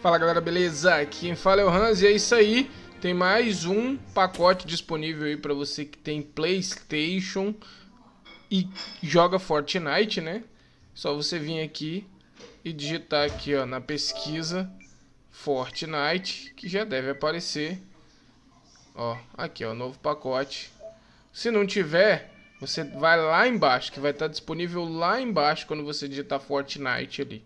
Fala galera, beleza? Aqui quem fala é o Hans e é isso aí. Tem mais um pacote disponível aí para você que tem Playstation e joga Fortnite, né? Só você vir aqui e digitar aqui ó, na pesquisa Fortnite, que já deve aparecer. Ó, aqui ó, novo pacote. Se não tiver, você vai lá embaixo, que vai estar disponível lá embaixo quando você digitar Fortnite ali,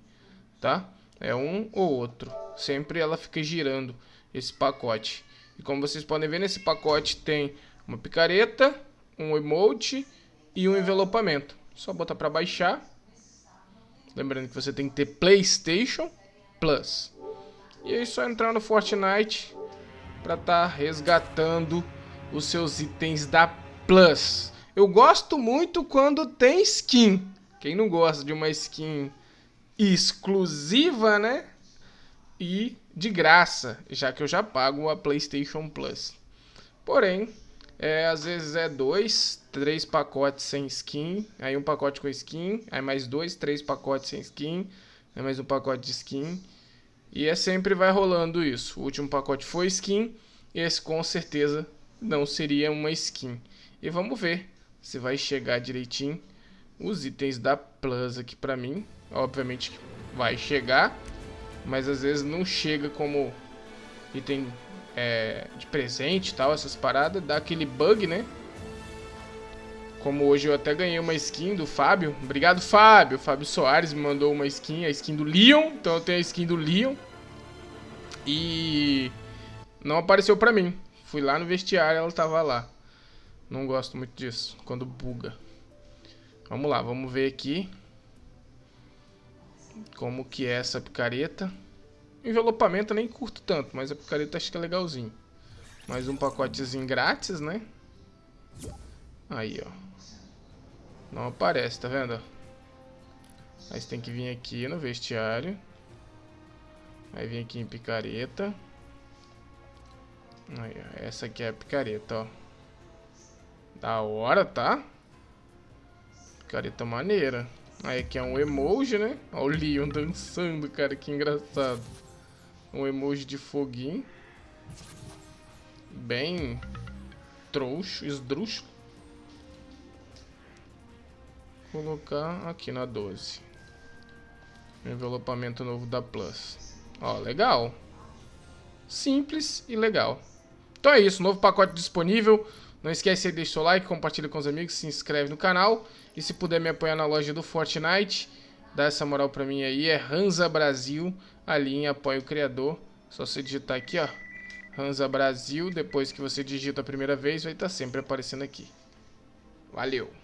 tá? É um ou outro. Sempre ela fica girando esse pacote. E como vocês podem ver, nesse pacote tem uma picareta, um emote e um envelopamento. Só botar para baixar. Lembrando que você tem que ter PlayStation Plus. E aí só entrar no Fortnite para estar tá resgatando os seus itens da Plus. Eu gosto muito quando tem skin. Quem não gosta de uma skin exclusiva, né? E de graça, já que eu já pago a PlayStation Plus. Porém, é, às vezes é dois, três pacotes sem skin, aí um pacote com skin, aí mais dois, três pacotes sem skin, aí mais um pacote de skin. E é sempre vai rolando isso. O último pacote foi skin, e esse com certeza não seria uma skin. E vamos ver se vai chegar direitinho os itens da Plus aqui pra mim. Obviamente vai chegar, mas às vezes não chega como item é, de presente e tal, essas paradas. Dá aquele bug, né? Como hoje eu até ganhei uma skin do Fábio. Obrigado, Fábio. Fábio Soares me mandou uma skin, a skin do Leon. Então eu tenho a skin do Leon. E não apareceu pra mim. Fui lá no vestiário, ela tava lá. Não gosto muito disso, quando buga. Vamos lá, vamos ver aqui como que é essa picareta. Envelopamento nem curto tanto, mas a picareta acho que é legalzinho. Mais um pacotezinho grátis, né? Aí, ó. Não aparece, tá vendo? Aí você tem que vir aqui no vestiário. Aí vem aqui em picareta. Aí, ó. Essa aqui é a picareta, ó. Da hora, tá? Careta maneira. Aí aqui é um emoji, né? Olha o Leon dançando, cara, que engraçado. Um emoji de foguinho. Bem trouxo, esdrúxulo. Colocar aqui na 12. Envelopamento novo da Plus. Ó, legal. Simples e legal. Então é isso, novo pacote disponível. Não esquece de deixar o like, compartilha com os amigos, se inscreve no canal. E se puder me apoiar na loja do Fortnite, dá essa moral pra mim aí. É Hansa Brasil, ali em apoio o criador. Só você digitar aqui, ó. Hansa Brasil, depois que você digita a primeira vez, vai estar tá sempre aparecendo aqui. Valeu!